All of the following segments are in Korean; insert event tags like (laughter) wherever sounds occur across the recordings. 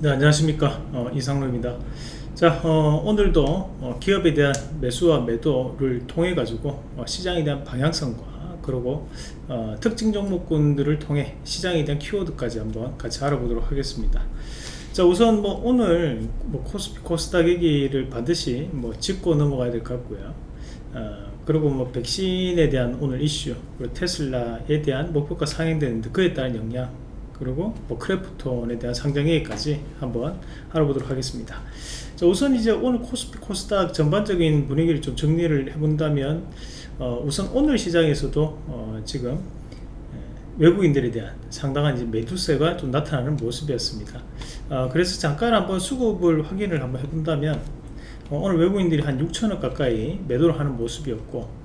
네 안녕하십니까. 어, 이상로입니다. 자 어, 오늘도 어, 기업에 대한 매수와 매도를 통해 가지고 어, 시장에 대한 방향성과 그리고 어, 특징 종목군들을 통해 시장에 대한 키워드까지 한번 같이 알아보도록 하겠습니다. 자 우선 뭐 오늘 뭐 코스피 코스닥 얘기를 반드시 뭐 짚고 넘어가야 될 것 같고요. 어, 그리고 뭐 백신에 대한 오늘 이슈 그리고 테슬라에 대한 목표가 상향되는데 그에 따른 영향 그리고 뭐 크래프톤에 대한 상장회의까지 한번 알아보도록 하겠습니다. 자, 우선 이제 오늘 코스피 코스닥 전반적인 분위기를 좀 정리를 해본다면 어, 우선 오늘 시장에서도 어, 지금 예, 외국인들에 대한 상당한 이제 매도세가 좀 나타나는 모습이었습니다. 어, 그래서 잠깐 한번 수급을 확인을 한번 해본다면 어, 오늘 외국인들이 한 6천억 가까이 매도를 하는 모습이었고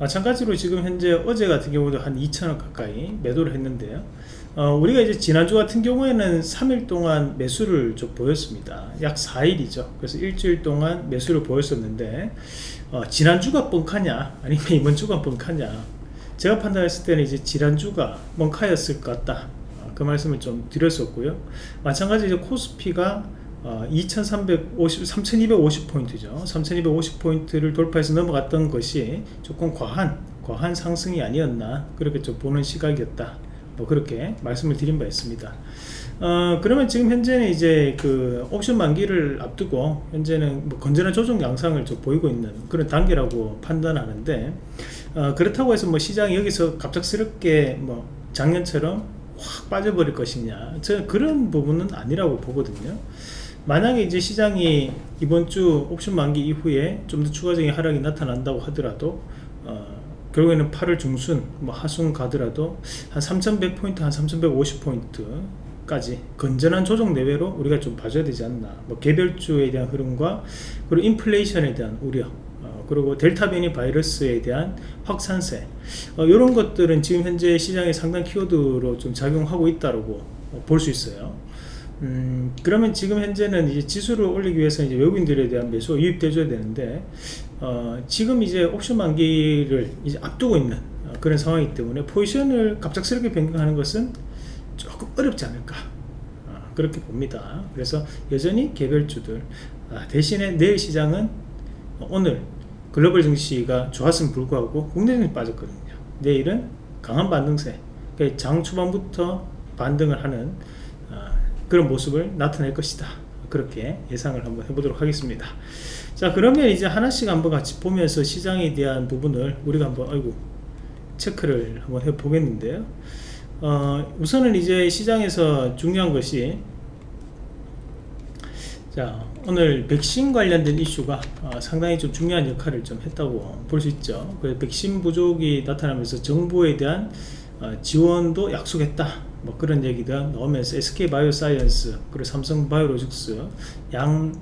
마찬가지로 지금 현재 어제 같은 경우도 한 2천억 가까이 매도를 했는데요 어, 우리가 이제 지난주 같은 경우에는 3일 동안 매수를 좀 보였습니다. 약 4일이죠. 그래서 일주일 동안 매수를 보였었는데 어, 지난주가 뻥카냐 아니면 (laughs) 이번 주가 뻥카냐. 제가 판단했을 때는 이제 지난주가 뻥카였을 것 같다. 어, 그 말씀을 좀 드렸었고요. 마찬가지로 코스피가 어, 2350, 3250포인트죠. 3250포인트를 돌파해서 넘어갔던 것이 조금 과한 과한 상승이 아니었나 그렇게 좀 보는 시각이었다 뭐 그렇게 말씀을 드린 바 있습니다. 어, 그러면 지금 현재는 이제 그 옵션 만기를 앞두고 현재는 뭐 건전한 조정 양상을 좀 보이고 있는 그런 단계라고 판단하는데 어, 그렇다고 해서 뭐 시장이 여기서 갑작스럽게 뭐 작년처럼 확 빠져버릴 것이냐. 저는 그런 부분은 아니라고 보거든요. 만약에 이제 시장이 이번 주 옵션 만기 이후에 좀 더 추가적인 하락이 나타난다고 하더라도 어, 결국에는 8월 중순 뭐 하순 가더라도 한 3100포인트 한 3150포인트까지 건전한 조정 내외로 우리가 좀 봐줘야 되지 않나. 뭐 개별주에 대한 흐름과 그리고 인플레이션에 대한 우려 어, 그리고 델타 변이 바이러스에 대한 확산세 어, 이런 것들은 지금 현재 시장에 상당 키워드로 좀 작용하고 있다고 볼수 있어요. 음, 그러면 지금 현재는 이제 지수를 올리기 위해서 이제 외국인들에 대한 매수가 유입돼줘야 되는데 어, 지금 이제 옵션 만기를 이제 앞두고 있는 어, 그런 상황이기 때문에 포지션을 갑작스럽게 변경하는 것은 조금 어렵지 않을까 어, 그렇게 봅니다. 그래서 여전히 개별주들 아, 대신에 내일 시장은 오늘 글로벌 증시가 좋았음에 불구하고 국내 증시 빠졌거든요. 내일은 강한 반등세 그러니까 장 초반부터 반등을 하는 어, 그런 모습을 나타낼 것이다 그렇게 예상을 한번 해보도록 하겠습니다. 자 그러면 이제 하나씩 한번 같이 보면서 시장에 대한 부분을 우리가 한번 아이고 체크를 한번 해 보겠는데요. 어, 우선은 이제 시장에서 중요한 것이 자 오늘 백신 관련된 이슈가 어, 상당히 좀 중요한 역할을 좀 했다고 볼 수 있죠. 그 백신 부족이 나타나면서 정부에 대한 어, 지원도 약속했다 뭐 그런 얘기가 나오면서 SK바이오사이언스 그리고 삼성바이오로직스 양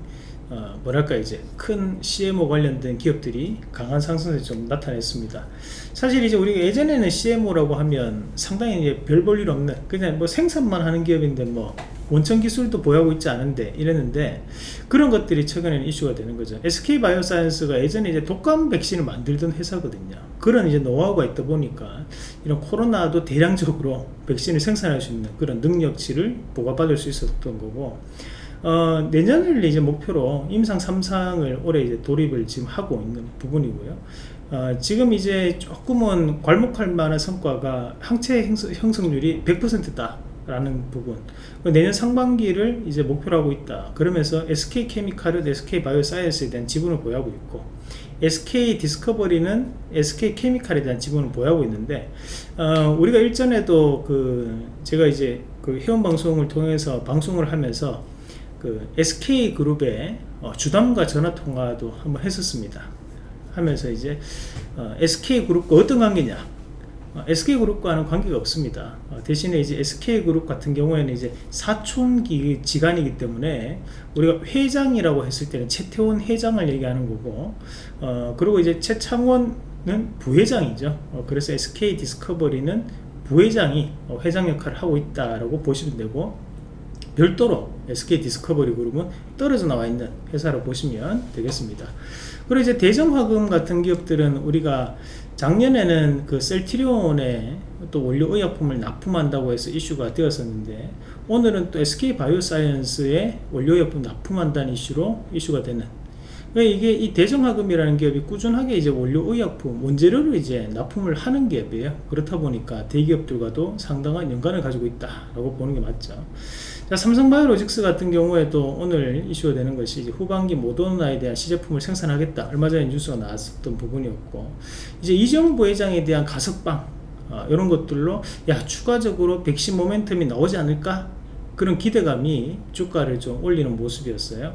어, 뭐랄까 이제 큰 CMO 관련된 기업들이 강한 상승세 좀 나타냈습니다. 사실 이제 우리가 예전에는 CMO라고 하면 상당히 이제 별 볼 일 없는 그냥 뭐 생산만 하는 기업인데 뭐 원천 기술도 보유하고 있지 않은데 이랬는데 그런 것들이 최근에는 이슈가 되는 거죠. SK 바이오사이언스가 예전에 이제 독감 백신을 만들던 회사거든요. 그런 이제 노하우가 있다 보니까 이런 코로나도 대량적으로 백신을 생산할 수 있는 그런 능력치를 보고받을 수 있었던 거고 어, 내년을 이제 목표로 임상 3상을 올해 이제 돌입을 지금 하고 있는 부분이고요. 어, 지금 이제 조금은 괄목할 만한 성과가 항체 형성 률이 100%다. 라는 부분 내년 상반기를 이제 목표로 하고 있다 그러면서 SK케미칼은 SK바이오사이언스에 대한 지분을 보유하고 있고 SK 디스커버리는 SK 케미칼에 대한 지분을 보유하고 있는데 어, 우리가 일전에도 그 제가 이제 그 회원 방송을 통해서 방송을 하면서 그 SK 그룹의 어, 주담과 전화 통화도 한번 했었습니다. 하면서 이제 어, SK 그룹과 어떤 관계냐? 어, SK 그룹과는 관계가 없습니다. 어, 대신에 이제 SK 그룹 같은 경우에는 이제 사촌기 지간이기 때문에 우리가 회장이라고 했을 때는 최태원 회장을 얘기하는 거고, 어, 그리고 이제 최창원은 부회장이죠. 어, 그래서 SK 디스커버리는 부회장이 어, 회장 역할을 하고 있다라고 보시면 되고, 별도로 SK 디스커버리 그룹은 떨어져 나와 있는 회사로 보시면 되겠습니다. 그리고 이제 대정화금 같은 기업들은 우리가 작년에는 그 셀트리온에 또 원료 의약품을 납품한다고 해서 이슈가 되었었는데 오늘은 또 SK 바이오사이언스의 원료약품 납품한다는 이슈로 이슈가 되는. 그러니까 이게 이 대정화금이라는 기업이 꾸준하게 이제 원료 의약품 원재료를 이제 납품을 하는 기업이에요. 그렇다 보니까 대기업들과도 상당한 연관을 가지고 있다라고 보는 게 맞죠. 자, 삼성바이오로직스 같은 경우에도 오늘 이슈가 되는 것이 후반기 모더나에 대한 시제품을 생산하겠다. 얼마 전에 뉴스가 나왔었던 부분이었고 이제 이재용 부회장에 대한 가석방 어, 이런 것들로 야 추가적으로 백신 모멘텀이 나오지 않을까? 그런 기대감이 주가를 좀 올리는 모습이었어요.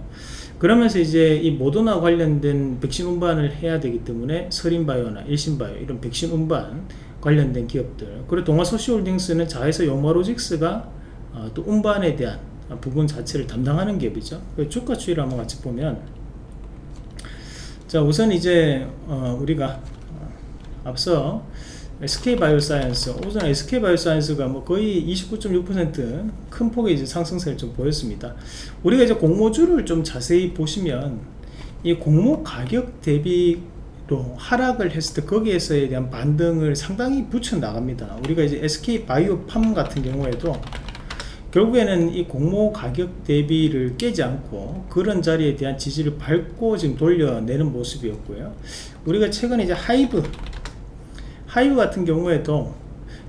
그러면서 이제 이 모더나 관련된 백신 운반을 해야 되기 때문에 서린바이오나 일신바이오 이런 백신 운반 관련된 기업들 그리고 동아소시홀딩스는 자회사 용마로직스가 어, 또 운반에 대한 부분 자체를 담당하는 기업이죠. 주가 추이를 한번 같이 보면 자 우선 이제 어, 우리가 어, 앞서 SK바이오사이언스 우선 SK바이오사이언스가 뭐 거의 29.6%큰 폭의 이제 상승세를 좀 보였습니다. 우리가 이제 공모주를 좀 자세히 보시면 이 공모 가격 대비 또 하락을 했을 때 거기에서에 대한 반등을 상당히 붙여 나갑니다. 우리가 이제 SK바이오팜 같은 경우에도 결국에는 이 공모 가격 대비를 깨지 않고 그런 자리에 대한 지지를 밟고 지금 돌려내는 모습이었고요. 우리가 최근에 이제 하이브 하이브 같은 경우에도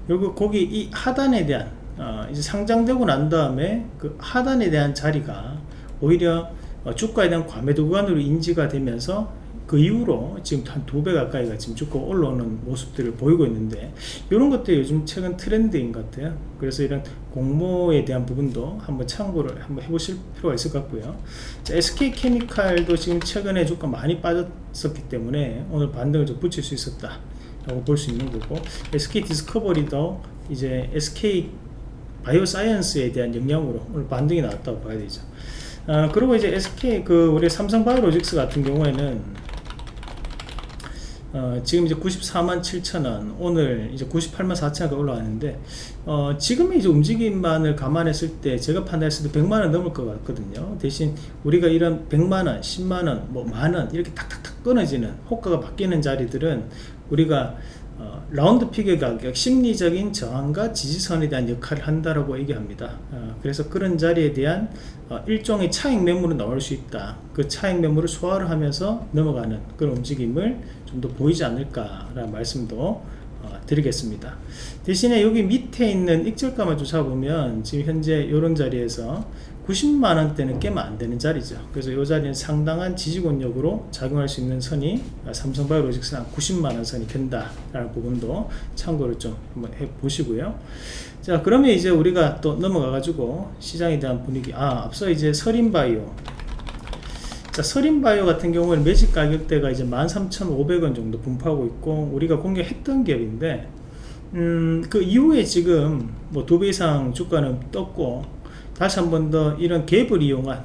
여기 거기 이 하단에 대한 어, 이제 상장되고 난 다음에 그 하단에 대한 자리가 오히려 어, 주가에 대한 과매도 구간으로 인지가 되면서 그 이후로 지금 한 두 배 가까이가 지금 주가 올라오는 모습들을 보이고 있는데 이런 것들이 요즘 최근 트렌드인 것 같아요. 그래서 이런 공모에 대한 부분도 한번 참고를 한번 해보실 필요가 있을 것 같고요. 자, SK케미칼도 지금 최근에 주가 많이 빠졌었기 때문에 오늘 반등을 좀 붙일 수 있었다 라고 볼 수 있는 거고 SK 디스커버리도 이제 SK 바이오사이언스에 대한 영향으로 오늘 반등이 나왔다고 봐야 되죠. 아, 그리고 이제 SK 그 우리 삼성 바이오로직스 같은 경우에는 어, 지금 이제 94만 7천 원 오늘 이제 98만 4천원가 올라왔는데 어, 지금의 이제 움직임만을 감안했을 때 제가 판단했을 때 100만 원 넘을 것 같거든요. 대신 우리가 이런 100만 원 10만 원 뭐 만 원 이렇게 탁탁탁 끊어지는 호가가 바뀌는 자리들은 우리가 어, round figure의 가격 심리적인 저항과 지지선에 대한 역할을 한다라고 얘기합니다. 어, 그래서 그런 자리에 대한 어, 일종의 차익 매물은 나올 수 있다. 그 차익 매물을 소화를 하면서 넘어가는 그런 움직임을 좀 더 보이지 않을까 라는 말씀도 어, 드리겠습니다. 대신에 여기 밑에 있는 익절가만 좀 잡으면 지금 현재 이런 자리에서 90만원대는 깨면 안되는 자리죠. 그래서 이 자리는 상당한 지지권력으로 작용할 수 있는 선이 삼성바이오로직스는 90만원 선이 된다 라는 부분도 참고를 좀 한번 해 보시고요. 자 그러면 이제 우리가 또 넘어가 가지고 시장에 대한 분위기. 아 앞서 이제 서린바이오. 자, 서린바이오 같은 경우는 매직 가격대가 이제 13,500원 정도 분포하고 있고 우리가 공개했던 기업인데 음, 그 이후에 지금 뭐 두 배 이상 주가는 떴고 다시 한 번 더 이런 갭을 이용한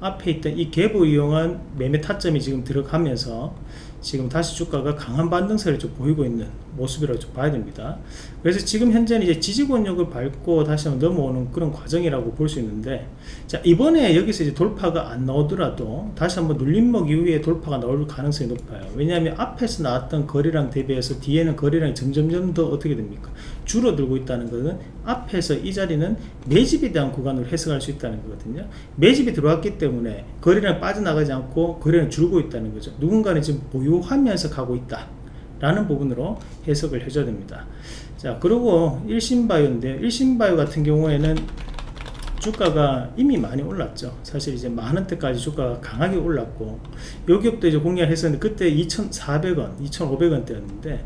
앞에 있던 이 갭을 이용한 매매 타점이 지금 들어가면서 지금 다시 주가가 강한 반등세를 좀 보이고 있는 모습이라고 좀 봐야 됩니다. 그래서 지금 현재는 이제 지지권력을 밟고 다시 한번 넘어오는 그런 과정이라고 볼 수 있는데 자 이번에 여기서 이제 돌파가 안 나오더라도 다시 한번 눌림목 이후에 돌파가 나올 가능성이 높아요. 왜냐하면 앞에서 나왔던 거래량 대비해서 뒤에는 거래량이 점점점 더 어떻게 됩니까? 줄어들고 있다는 것은 앞에서 이 자리는 매집에 대한 구간으로 해석할 수 있다는 거거든요. 매집이 들어왔기 때문에 거래량 빠져나가지 않고 거래량 줄고 있다는 거죠. 누군가는 지금 보유 하면서 가고 있다 라는 부분으로 해석을 해줘야 됩니다. 자 그리고 일신바이오인데 일신바이오 같은 경우에는 주가가 이미 많이 올랐죠. 사실 이제 만원대까지 주가가 강하게 올랐고 요 기업도 이제 공략 했었는데 그때 2,400원 2,500원 대였는데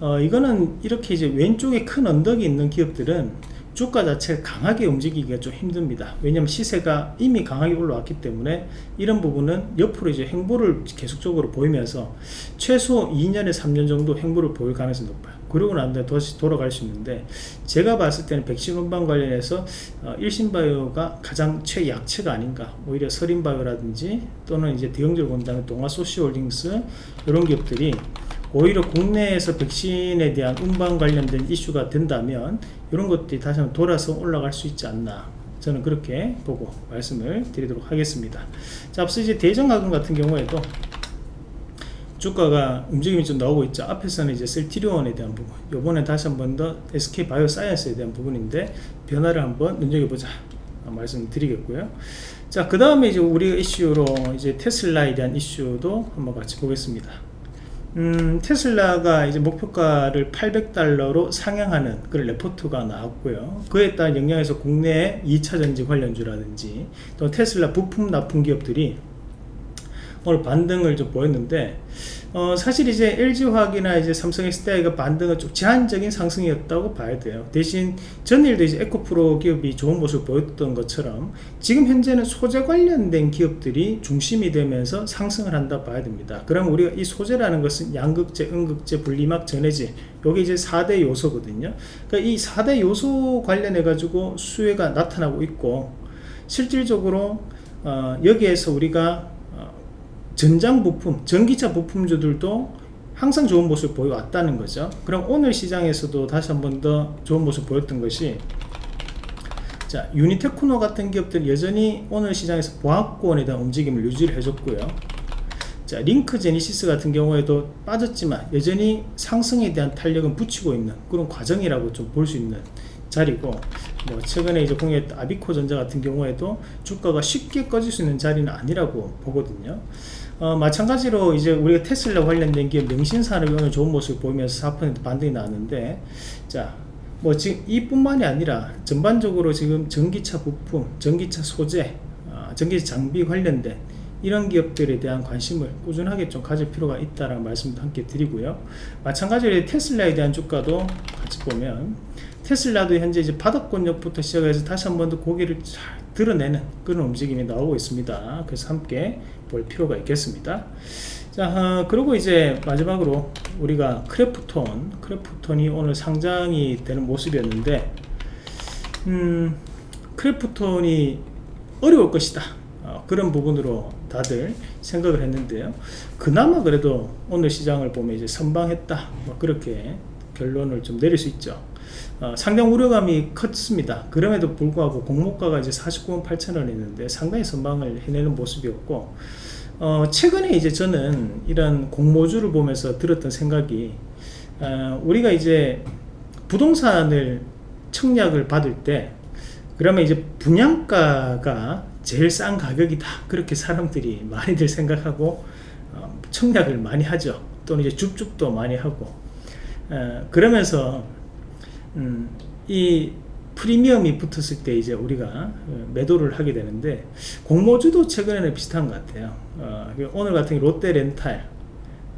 어 이거는 이렇게 이제 왼쪽에 큰 언덕이 있는 기업들은 주가 자체가 강하게 움직이기가 좀 힘듭니다. 왜냐하면 시세가 이미 강하게 올라왔기 때문에 이런 부분은 옆으로 이제 행보를 계속적으로 보이면서 최소 2년에 3년 정도 행보를 보일 가능성이 높아요. 그러고 난 다음에 다시 돌아갈 수 있는데 제가 봤을 때는 백신 운반 관련해서 어, 일신바이오가 가장 최약체가 아닌가. 오히려 서린바이오라든지 또는 이제 대형적으로 본다면 동아소시홀딩스 이런 기업들이 오히려 국내에서 백신에 대한 운반 관련된 이슈가 된다면 이런 것들이 다시 한번 돌아서 올라갈 수 있지 않나 저는 그렇게 보고 말씀을 드리도록 하겠습니다. 자 앞서 이제 대전가금 같은 경우에도 주가가 움직임이 좀 나오고 있죠. 앞에서는 이제 셀티리온에 대한 부분 요번에 다시 한번 더 SK 바이오사이언스에 대한 부분인데 변화를 한번 눈여겨보자 말씀드리겠고요. 자그 다음에 이제 우리 이슈로 이제 테슬라에 대한 이슈도 한번 같이 보겠습니다 음, 테슬라가 이제 목표가를 800달러로 상향하는 그런 레포트가 나왔고요. 그에 따른 영향에서 국내 2차 전지 관련주라든지 또 테슬라 부품 납품 기업들이 오늘 반등을 좀 보였는데 어, 사실 이제 LG화학이나 이제 삼성 SDI가 반등은 좀 제한적인 상승이었다고 봐야 돼요. 대신 전일도 이제 에코프로 기업이 좋은 모습을 보였던 것처럼 지금 현재는 소재 관련된 기업들이 중심이 되면서 상승을 한다 봐야 됩니다. 그럼 우리가 이 소재라는 것은 양극재, 음극재, 분리막, 전해질 요게 이제 4대 요소거든요. 그러니까 이 4대 요소 관련해 가지고 수혜가 나타나고 있고 실질적으로 어, 여기에서 우리가 전장 부품, 전기차 부품주들도 항상 좋은 모습을 보여왔다는 거죠. 그럼 오늘 시장에서도 다시 한 번 더 좋은 모습 보였던 것이 자 유니테크노 같은 기업들 여전히 오늘 시장에서 보합권에 대한 움직임을 유지를 해줬고요. 자 링크 제니시스 같은 경우에도 빠졌지만 여전히 상승에 대한 탄력은 붙이고 있는 그런 과정이라고 좀 볼 수 있는 자리고 뭐 최근에 이제 공유했던 아비코 전자 같은 경우에도 주가가 쉽게 꺼질 수 있는 자리는 아니라고 보거든요. 어, 마찬가지로 이제 우리가 테슬라 관련된 기업 명신산업이 오늘 좋은 모습을 보이면서 4% 반등이 나왔는데 자, 뭐 지금 이뿐만이 아니라 전반적으로 지금 전기차 부품, 전기차 소재, 어, 전기차 장비 관련된 이런 기업들에 대한 관심을 꾸준하게 좀 가질 필요가 있다라는 말씀도 함께 드리고요. 마찬가지로 테슬라에 대한 주가도 같이 보면 테슬라도 현재 이제 바닥권역부터 시작해서 다시 한 번 더 고개를 잘 드러내는 그런 움직임이 나오고 있습니다. 그래서 함께 볼 필요가 있겠습니다. 자, 어, 그리고 이제 마지막으로 우리가 크래프톤, 크래프톤이 오늘 상장이 되는 모습이었는데, 음, 크래프톤이 어려울 것이다. 어, 그런 부분으로 다들 생각을 했는데요. 그나마 그래도 오늘 시장을 보면 이제 선방했다. 뭐 그렇게 결론을 좀 내릴 수 있죠. 어, 상당 우려감이 컸습니다. 그럼에도 불구하고 공모가가 이제 49만 8천원이었는데 상당히 선방을 해내는 모습이었고 어, 최근에 이제 저는 이런 공모주를 보면서 들었던 생각이 어, 우리가 이제 부동산을 청약을 받을 때 그러면 이제 분양가가 제일 싼 가격이다 그렇게 사람들이 많이들 생각하고 어, 청약을 많이 하죠 또는 이제 줍줍도 많이 하고 어, 그러면서 음, 이 프리미엄이 붙었을 때 이제 우리가 어, 매도를 하게 되는데 공모주도 최근에는 비슷한 것 같아요. 어, 오늘 같은 롯데 렌탈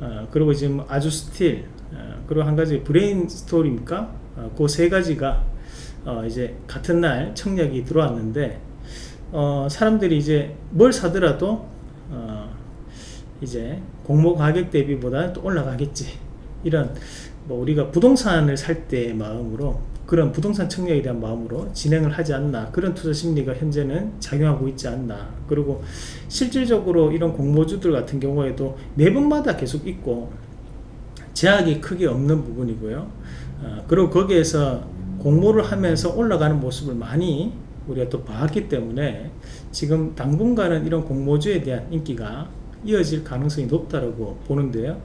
어, 그리고 지금 아주스틸 어, 그리고 한 가지 브레인 스토리입니까? 어, 그세 가지가 어, 이제 같은 날 청약이 들어왔는데 사람들이 이제 뭘 사더라도 이제 공모 가격 대비보다는 또 올라가겠지. 이런 뭐 우리가 부동산을 살 때의 마음으로 그런 부동산 청약에 대한 마음으로 진행을 하지 않나 그런 투자 심리가 현재는 작용하고 있지 않나. 그리고 실질적으로 이런 공모주들 같은 경우에도 매번마다 계속 있고 제약이 크게 없는 부분이고요. 어, 그리고 거기에서 공모를 하면서 올라가는 모습을 많이 우리가 또 봤기 때문에 지금 당분간은 이런 공모주에 대한 인기가 이어질 가능성이 높다고 보는데요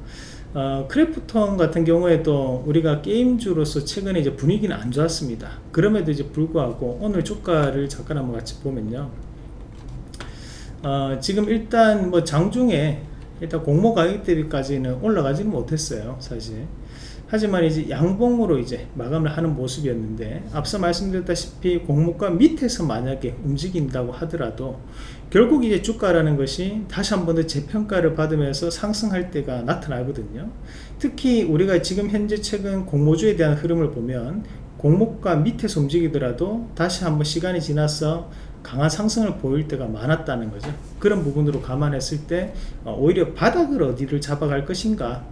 어, 크래프톤 같은 경우에도 우리가 게임주로서 최근에 이제 분위기는 안 좋았습니다. 그럼에도 이제 불구하고 오늘 주가를 잠깐 한번 같이 보면요. 어, 지금 일단 뭐 장중에 일단 공모 가격 대비까지는 올라가지는 못했어요. 사실. 하지만 이제 양봉으로 이제 마감을 하는 모습이었는데 앞서 말씀드렸다시피 공모가 밑에서 만약에 움직인다고 하더라도 결국 이제 주가라는 것이 다시 한 번 더 재평가를 받으면서 상승할 때가 나타나거든요. 특히 우리가 지금 현재 최근 공모주에 대한 흐름을 보면 공모가 밑에서 움직이더라도 다시 한번 시간이 지나서 강한 상승을 보일 때가 많았다는 거죠. 그런 부분으로 감안했을 때 어, 오히려 바닥을 어디를 잡아갈 것인가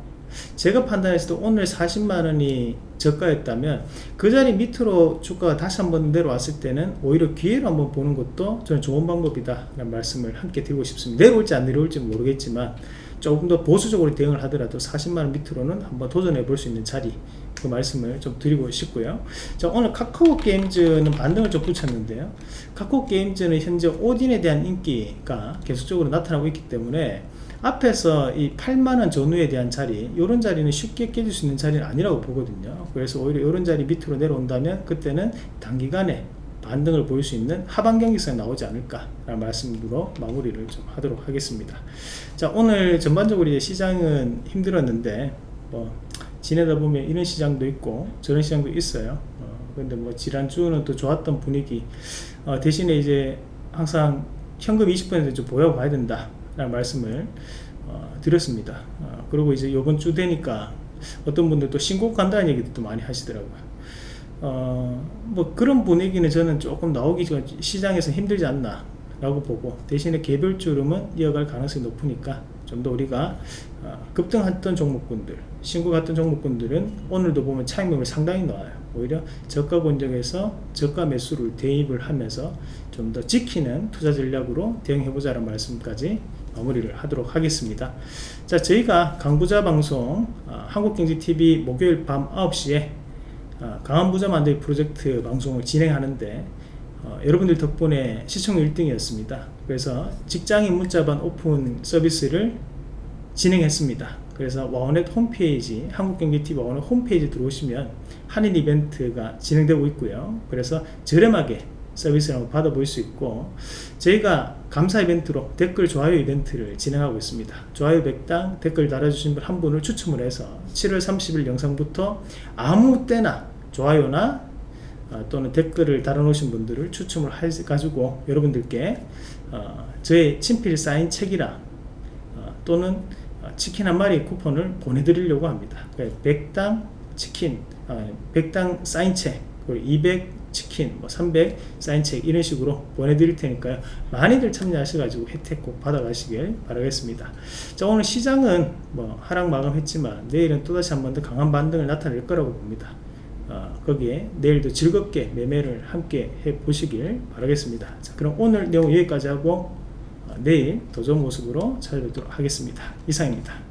제가 판단했을 때 오늘 40만원이 저가였다면 그 자리 밑으로 주가가 다시 한번 내려왔을 때는 오히려 기회로 한번 보는 것도 저는 좋은 방법이다 라는 말씀을 함께 드리고 싶습니다. 내려올지 안 내려올지 모르겠지만 조금 더 보수적으로 대응을 하더라도 40만원 밑으로는 한번 도전해 볼 수 있는 자리 그 말씀을 좀 드리고 싶고요. 자 오늘 카카오 게임즈는 반등을 좀 붙였는데요. 카카오 게임즈는 현재 오딘에 대한 인기가 계속적으로 나타나고 있기 때문에 앞에서 이 8만원 전후에 대한 자리 이런 자리는 쉽게 깨질 수 있는 자리는 아니라고 보거든요. 그래서 오히려 이런 자리 밑으로 내려온다면 그때는 단기간에 반등을 보일 수 있는 하반 경기성이 나오지 않을까 라는 말씀으로 마무리를 좀 하도록 하겠습니다. 자 오늘 전반적으로 이제 시장은 힘들었는데 뭐 지내다 보면 이런 시장도 있고 저런 시장도 있어요. 어, 근데 뭐 지난주는 또 좋았던 분위기 어, 대신에 이제 항상 현금 20%좀 보여 봐야 된다 라는 말씀을 어, 드렸습니다. 어, 그리고 이제 요번 주 되니까 어떤 분들도 신고 간다는 얘기도 또 많이 하시더라고요. 어, 뭐 그런 분위기는 저는 조금 나오기 전 시장에서 힘들지 않나 라고 보고 대신에 개별주름은 이어갈 가능성이 높으니까 좀 더 우리가 어, 급등했던 종목군들 신고 같은 종목군들은 오늘도 보면 차익률이 상당히 나와요. 오히려 저가 권역에서 저가 매수를 대입을 하면서 좀 더 지키는 투자 전략으로 대응해보자는 말씀까지 마무리를 하도록 하겠습니다. 자 저희가 강부자 방송 어, 한국경제TV 목요일 밤 9시에 어, 강한 부자 만들기 프로젝트 방송을 진행하는데 어, 여러분들 덕분에 시청률 1등이었습니다. 그래서 직장인 문자반 오픈 서비스를 진행했습니다. 그래서 와원넷 홈페이지 한국경제TV 와원넷 홈페이지 들어오시면 한일 이벤트가 진행되고 있고요. 그래서 저렴하게 서비스를 한번 받아볼 수 있고 저희가 감사 이벤트로 댓글 좋아요 이벤트를 진행하고 있습니다. 좋아요 100당 댓글 달아주신 분 한 분을 추첨을 해서 7월 30일 영상부터 아무 때나 좋아요나 어, 또는 댓글을 달아놓으신 분들을 추첨을 해가지고 여러분들께 어, 저의 친필 사인 책이랑 어, 또는 어, 치킨 한 마리 쿠폰을 보내드리려고 합니다. 100당 치킨 100당 사인 책 그리고 200 치킨, 뭐 300 사인책 이런 식으로 보내드릴 테니까요. 많이들 참여하셔가지고 혜택 꼭 받아가시길 바라겠습니다. 자 오늘 시장은 뭐 하락 마감했지만 내일은 또다시 한 번 더 강한 반등을 나타낼 거라고 봅니다. 어, 거기에 내일도 즐겁게 매매를 함께 해 보시길 바라겠습니다. 자 그럼 오늘 내용 여기까지 하고 어, 내일 더 좋은 모습으로 찾아뵙도록 하겠습니다. 이상입니다.